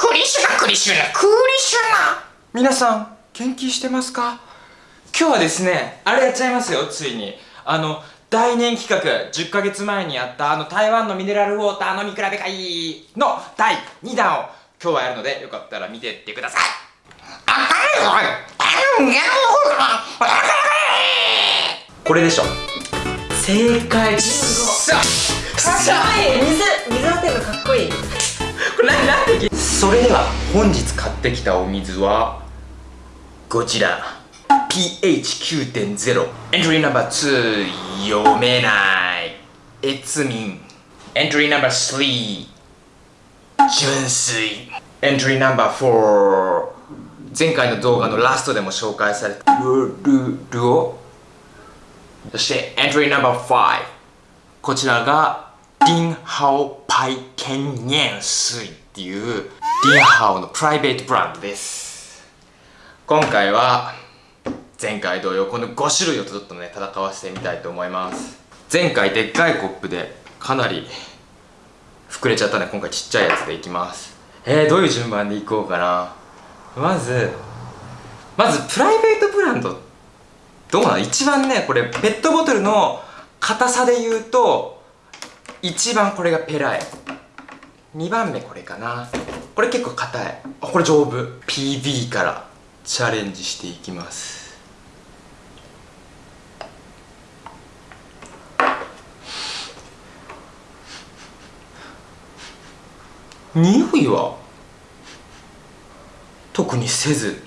クリシュナクリシュナクリシュナ皆さん元気してますか？今日はですねあれやっちゃいますよついに。あの大年企画10ヶ月前にやったあの台湾のミネラルウォーター飲み比べ会の第2弾を今日はやるのでよかったら見てってください。これでしょ。正解。さかっこいい。水水当てるのかっこいい。これ何それでは本日買ってきたお水はこちら。pH9.0 エントリーナンバー2読めない。越民エントリーナンバー3純粋。エントリーナンバー4前回の動画のラストでも紹介された。ルルルオそしてエントリーナンバー5こちらがディンハオパイケンニェン水っていうディンハオのプライベートブランドです。今回は前回同様この5種類をちょっとね戦わせてみたいと思います。前回でっかいコップでかなり膨れちゃったんで今回ちっちゃいやつでいきます。えー、どういう順番でいこうかな。まずまずプライベートブランド。どうなの一番ねこれペットボトルの硬さで言うと一番これがペライ2番目これかな。これ結構硬い。あこれ丈夫。PB からチャレンジしていきます。匂いは？特にせず。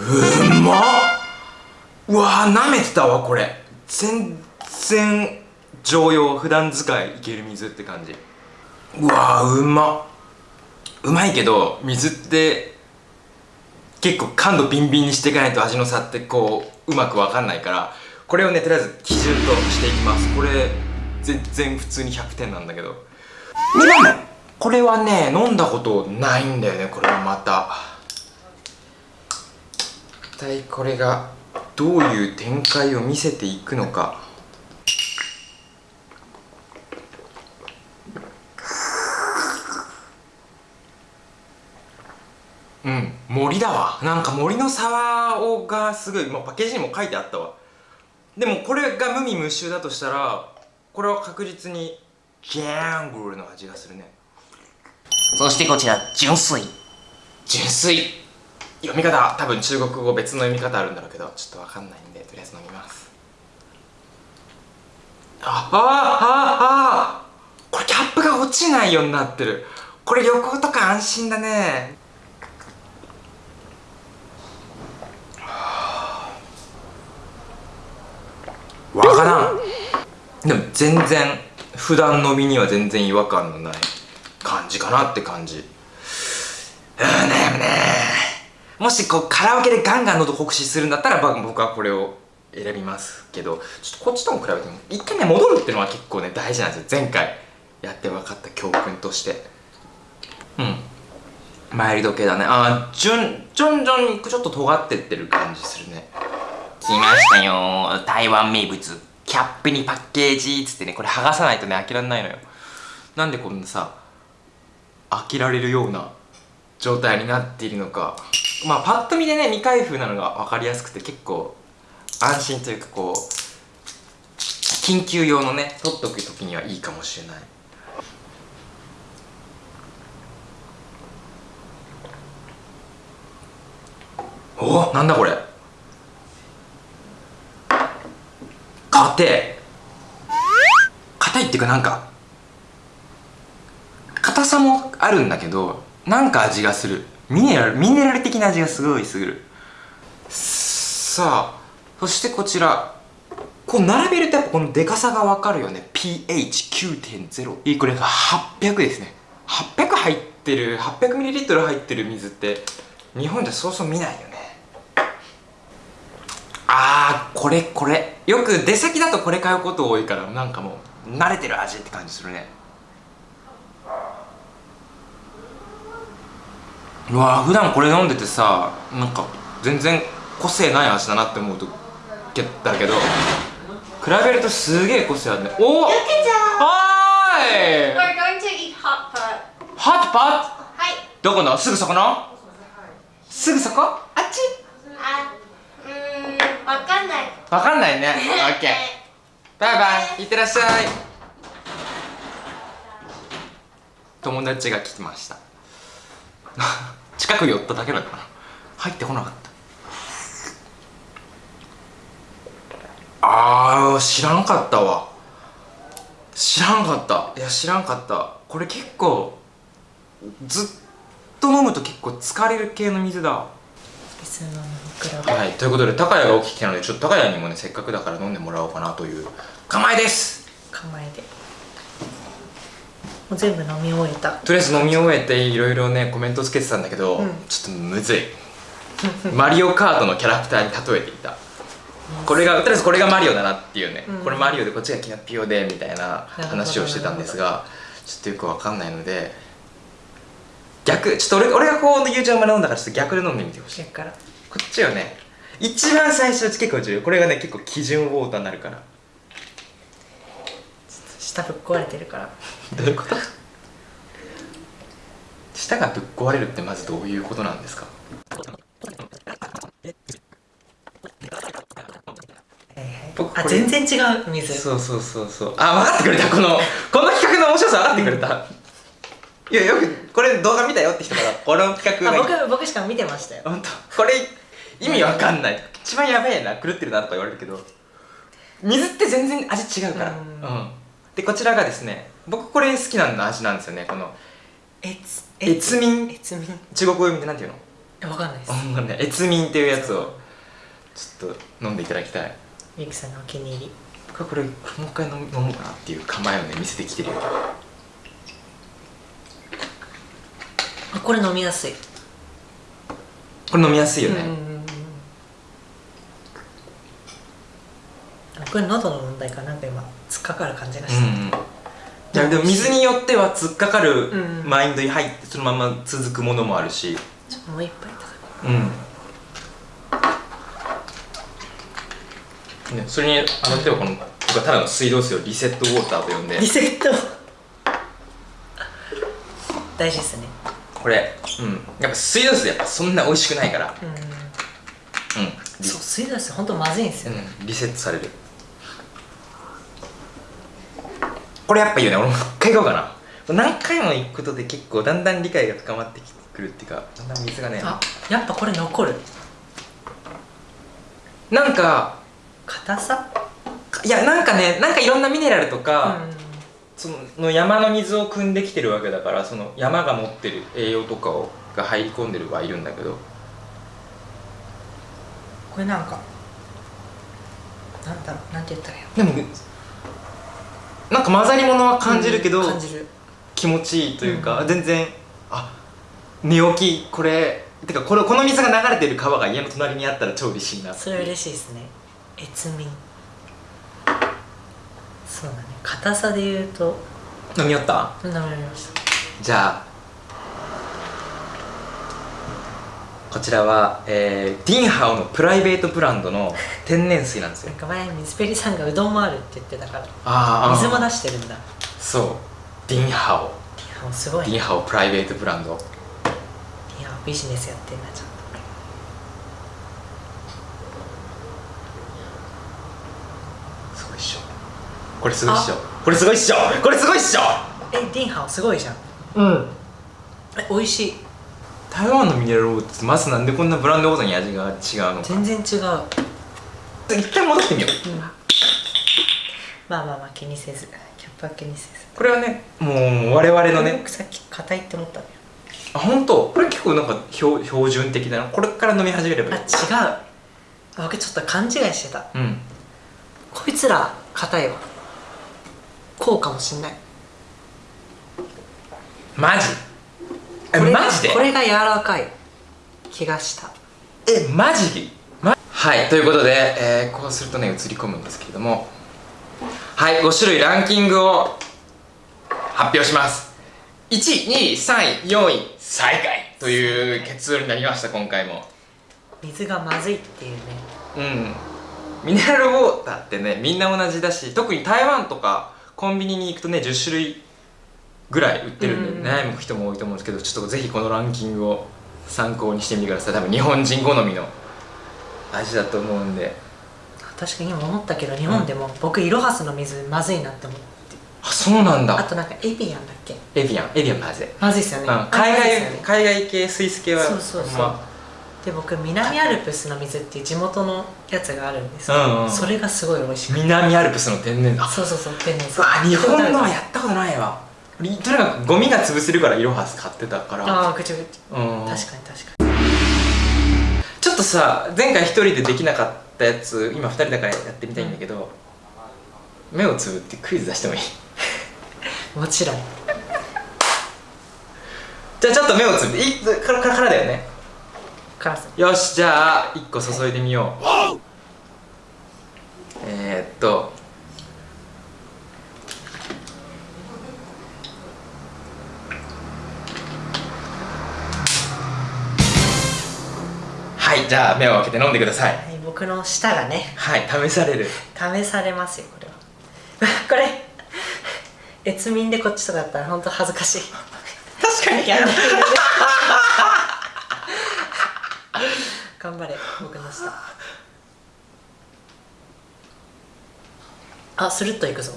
うまっ。うわなめてたわこれ。全然常用普段使いいける水って感じ。うわうま。っうまいけど水って結構感度ビンビンにしていかないと味の差ってこううまく分かんないからこれをねとりあえず基準としていきます。これ全然普通に100点なんだけど。2番目これはね飲んだことないんだよねこれはまた。一体これがどういう展開を見せていくのかうん。森だわ。なんか森の沢をがすごい、まあ、パッケージにも書いてあったわ。でもこれが無味無臭だとしたらこれは確実にギャングルの味がするね。そしてこちら純粋。純粋。読み方多分中国語別の読み方あるんだろうけどちょっとわかんないんでとりあえず飲みます。ああああこれキャップが落ちないようになってる。これ旅行とか安心だねわからんでも全然普段飲みには全然違和感のない感じかなって感じ。うんねね。もしこうカラオケでガンガン喉酷使するんだったら僕はこれを選びますけどちょっとこっちとも比べても一回ね戻るっていうのは結構ね大事なんですよ。前回やって分かった教訓として。うん。マイルド系だね。あーじゅんじょんじょんちょっと尖ってってる感じするね。来ましたよ。台湾名物。キャップにパッケージっつってねこれ剥がさないとね開けられないのよ。なんでこんなさ開けられるような状態になっているのか。まあパッと見でね未開封なのが分かりやすくて結構安心というかこう緊急用のね取っとく時にはいいかもしれない。おなんだこれ。硬い。硬いっていうかなんか硬さもあるんだけどなんか味がする。ミネラルミネラル的な味がすごいする。さあそしてこちら。こう並べるとやっぱこのでかさがわかるよね。pH9.0 これが800ですね。800入ってる 800ml 入ってる水って日本じゃそうそう見ないよね。あーこれこれ。よく出先だとこれ買うこと多いからなんかもう慣れてる味って感じするね。うわ普段これ飲んでてさなんか全然個性ない味だなって思うとだけど比べるとすげえ個性あるね。おおはーい We're going to eat hot pot はい。どこの？すぐそこの？すぐそこ？あっち。あうーんわかんない。わかんないね。オッケーバイバイ。いってらっしゃい。友達が来てました。近く寄っただけだから入ってこなかった。あー知らんかったわ。知らんかった。いや知らんかった。これ結構ずっと飲むと結構疲れる系の水だ普通の飲み比べはい、ということで高谷が起きてきたのでちょっと高谷にもねせっかくだから飲んでもらおうかなという構えです。構えで。もう全部飲み終えた。とりあえず飲み終えていろいろねコメントつけてたんだけど、うん。ちょっとむずい。マリオカートのキャラクターに例えていた。これがとりあえずこれがマリオだなっていうね、うん。これマリオでこっちがキャピオでみたいな話をしてたんですがちょっとよくわかんないので逆ちょっと俺俺がこう YouTube まで飲んだからちょっと逆で飲んでみてほしい。こっちはね。一番最初結構重要。これがね結構基準ウォーターになるから。下ぶっ壊れてるから。どういうこと？舌がぶっ壊れるってまずどういうことなんですか？僕あ全然違う水。そうそうそうそう。あ分かってくれた。このこの企画の面白さ分かってくれた、いやよくこれ動画見たよって人から この企画あが僕僕しか見てましたよ。本当？これ意味わかんない。一番やべえな狂ってるなとか言われるけど水って全然味違うから。ううん。ん、でこちらがですね僕これ好きな味なんですよね。このえつ越民越民中国語読みでなんていうの？えわかんないです。あね越民っていうやつをちょっと飲んでいただきたい。みゆきさんのお気に入り。僕はこれもう一回飲む飲もうかなっていう構えをね見せてきてるよあこれ飲みやすい。これ飲みやすいよね、これ喉の問題かなんか今突っかかる感じがした、うんうん。いやでも水によっては突っかかるうんマインドに入ってそのまま続くものもあるし。ちょっともう一杯いただくうん。ね、それにあの例えばこの僕はただの水道水をリセットウォーターと呼んで。リセット。大事ですねこれうん。やっぱ水道水やっぱそんな美味しくないから。うん。うん。リそう水道水ほんとまずいんですよ。ね、うん、リセットされる。これやっぱいいよね。俺もう一回行こうかな。何回も行くことで結構だんだん理解が深まってくるっていうかだんだん水がね。あやっぱこれ残る。なんか硬さ？いやなんかねなんかいろんなミネラルとうか、んその山の水を汲んできてるわけだからその山が持ってる栄養とかをが入り込んでるはいるんだけど。これなんかなんだろうなんて言ったらいいの？でもなんか混ざり物は感じるけど、うん感じる。気持ちいいというか、うん。全然あ寝起きこれてかこれこの水が流れてる川が家の隣にあったら超嬉しいなそれ嬉しいですね。越民そうだね。硬さで言うと。飲みよった？飲みました。じゃあこちらは、えー、ディンハオのプライベートブランドの 天然水なんですよ。なんか前水ペリさんがうどんもあるって言ってたからあ水も出してるんだ。そう。ディンハオ。いやすごいね。ディンハオプライベートブランド。いやビジネスやってんなちゃんすごいっしょこれすごいっしょ。これすごいっしょ。これすごいっしょ。とえディンハオすごいじゃん。うん。え美味しい。台湾のミネラルウォーターってまずなんでこんなブランドごとに味が違うのか。全然違う。一回戻ってみよう。うん。まあまあまあ気にせず。キャップは気にせず。これはねもう我々のね。僕さっき硬いって思ったのよ。あ本当？これ結構なんか標標準的だな。これから飲み始めればいい。あ違う。あ僕ちょっと勘違いしてた。うん。こいつら硬いわこうかもしんない。マジ？えマジで？これが柔らかい気がした。えマジ？まはいということで、えーこうするとね映り込むんですけれども。はい5種類ランキングを発表します。1位2位3位4位最下位。という結論になりました今回も。水がまずいっていうね。うん。ミネラルウォーターってねみんな同じだし特に台湾とかコンビニに行くとね10種類ぐらい売ってるんで、うん悩む人も多いと思うんですけどちょっとぜひこのランキングを参考にしてみてください多分日本人好みの味だと思うんで。確かに今思ったけど日本でも僕イロハスの水まずいなって思って。あそうなんだ。あとなんかエビアンだっけ？エビアン。エビアンまずい、まずいっすよね、うん、海外海外系スイス系はそうそうそう。まで僕南アルプスの水っていう地元のやつがあるんですけど、うんうん。それがすごい美味しくて南アルプスの天然あそうそうそう天然うわ日本のはやったことないわ。とにかくゴミが潰せるからイロハス買ってたから。ああぐちゃぐちうん。ゃ確かに確かに。ちょっとさ前回一人でできなかったやつ今二人だからやってみたいんだけど、目をつぶってクイズ出してもいい？もちろん。じゃあちょっと目をつぶっていからからからだよねカラスよしじゃあ1個注いでみよう。えー、っと。はいじゃあ目を開けて飲んでください。はい僕の舌がね。はい試される。試されますよこれは。これ越民でこっちとかだったら本当恥ずかしい。確かいや 頑張れ僕の舌あスルッといくぞ。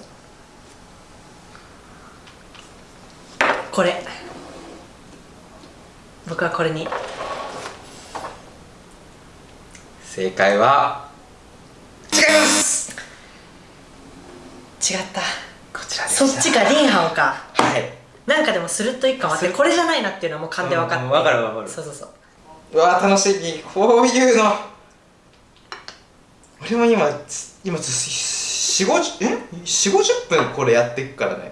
これ。僕はこれに。正解は？違います！違った。こちらでした。そっちかリンハオか。はい。なんかでもスルッといくかもってこれじゃないなっていうのはもう勘で分かって。うん分かる分かる。そうそうそううわ楽しみこういうの。俺も今つ今4 5 0え？4 5 0分これやっていくからね。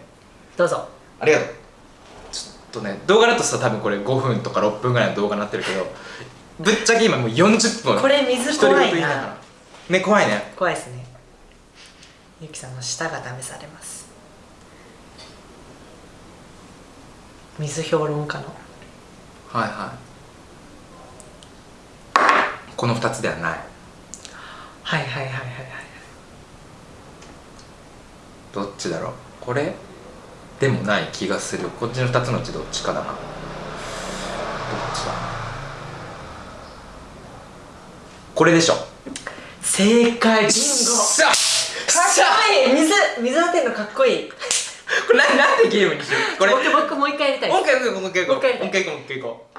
どうぞ。ありがとう。ちょっとね動画だとさ多分これ5分とか6分ぐらいの動画になってるけどぶっちゃけ今もう40分。これ水怖いな。ね怖いね。怖いですね。ゆきさんの舌が試されます。水評論家の。はいはいこの2つではない。はいはいはいはいはい。どっちだろう？これでもない気がする。こっちの2つのうちどっちかだな。どっちだ？これでしょ。正解。ビンゴさかっこいい。水水当てるのかっこいい。これななんでゲームにしよう？これもう僕僕もう一回やりたいもう一回もう一回もうもう一回行こう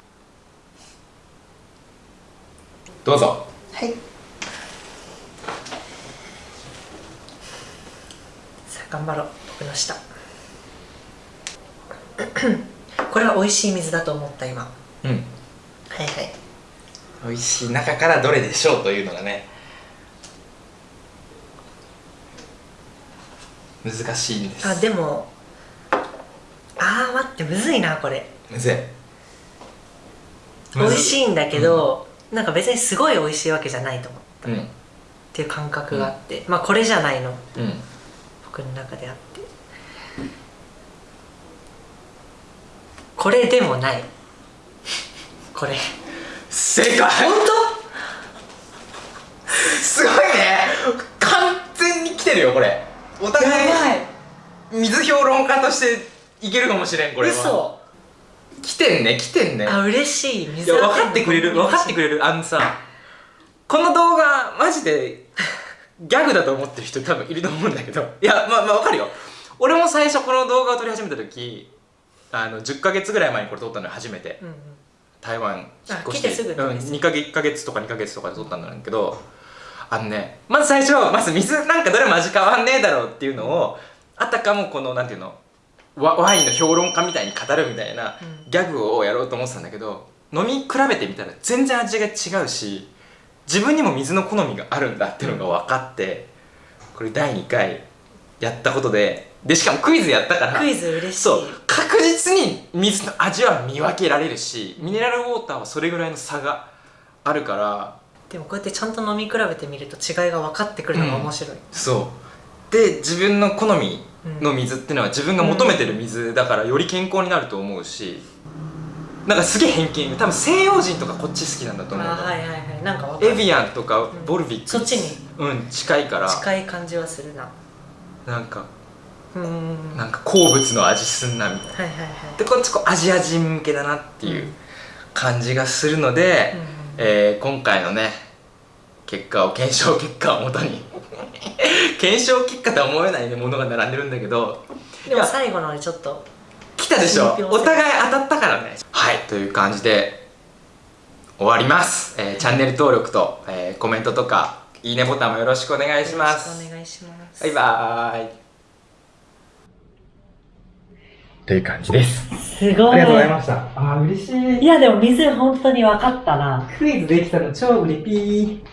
どうぞ。はい。さあ頑張ろう。僕の舌。これは美味しい水だと思った今。うん。はいはい。美味しい中からどれでしょうというのがね。難しいんです。あでもあー待ってむずいなこれ。むずい。美味しいいんだけど、なんか別にすごい美味しいわけじゃないと思ううん。っていう感覚があって、まあこれじゃないの。うん。僕の中であって。これでもない。これ。正解。本すごいね。完全に来てるよこれ。お当互い。水評論家としていけるかもしれんこれは。嘘来てんね来てんね。あ嬉しい。い水や分かってくれる分かってくれれる。あのさこの動画マジでギャグだと思ってる人多分いると思うんだけど。いやまあまあ分かるよ。俺も最初この動画を撮り始めた時あの10ヶ月ぐらい前にこれ撮ったのよ初めて。うんうん。台湾引っ越して。あ来てすぐうん、です2ヶ月1ヶ月とか2ヶ月とかで撮ったんだけど。あのねまず最初まず水なんかどれも味変わんねえだろうっていうのをあたかもこのなんていうのワワインの評論家みたいに語るみたいなうん。ギャグをやろうと思ってたんだけど飲み比べてみたら全然味が違うし自分にも水の好みがあるんだっていうのが分かってこれ第2回やったことででしかもクイズやったからクイズ嬉しい。そう確実に水の味は見分けられるしミネラルウォーターはそれぐらいの差があるからでもこうやってちゃんと飲み比べてみると違いが分かってくるのが面白い、そう。で自分の好みの水っていうのは自分が求めてる水だからより健康になると思うしなんかすげえ偏見。多分西洋人とかこっち好きなんだと思うはいはいはい。なんかエビアンとかボルビックそっちに。うん近いから。近い感じはするな。なんかうんうん。うんなんか好物の味すんなみたいな。はいはいはい。でこっちこうアジア人向けだなっていう感じがするので、うんうんえー今回のね結果を検証結果をもとに検証結果とは思えない、ね、ものが並んでるんだけど。でも最後のねちょっと来たでしょ？お互い当たったからね。はいという感じで終わります、えーチャンネル登録と、えーコメントとかいいねボタンもよろしくお願いします。くお願いします。バイバーイという感じです。すごい。ありがとうございました。あー嬉しい。いやでも水本当に分かったな。クイズできたの超嬉しい